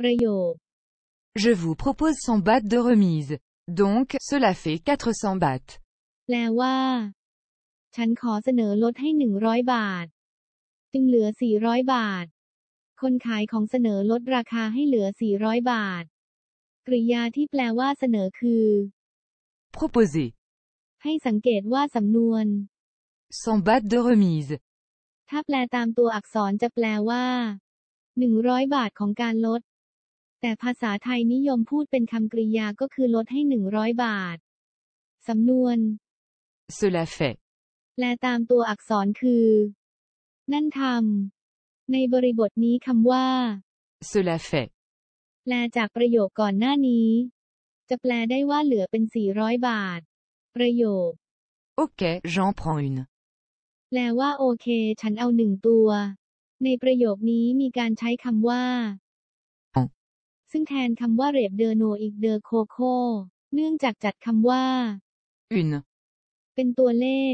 ประโยค Je vous propose 100 bahts de remise. Donc, cela fait 400 bahts. แปลว่า ฉันขอเสนอลดให้หนึ่งร้อยบาท จึงเหลือสี่ร้อยบาท คนขายของเสนอลดราคาให้เหลือสี่ร้อยบาท กริยาที่แปลว่าเสนอคือ Proposer. ให้สังเกตว่าสำนวน 100 bahts de remise. ถ้าแปลตามตัวอักษรจะแปลว่าหนึ่งร้อยบาทของการลด แต่ภาษาไทยนิยมพูดเป็นคำกริยาก็คือลดให้หนึ่งร้อยบาท สำนวน Cela fait. แปลตามตัวอักษรคือ นั่นทำในบริบทนี้คำว่า Cela fait. แปลจากประโยคก่อนหน้านี้ จะแปลได้ว่าเหลือเป็น400บาท ประโยค Ok, j'en prends une. แปลว่าโอเค ฉันเอาหนึ่งตัว ในประโยคนี้มีการใช้คำว่าอ๋อ ซึ่งแทนคำว่าเรบเดอโนอีกเดอโคโค เนื่องจากจัดคำว่า Une. เป็นตัวเลข